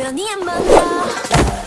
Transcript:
只要你也了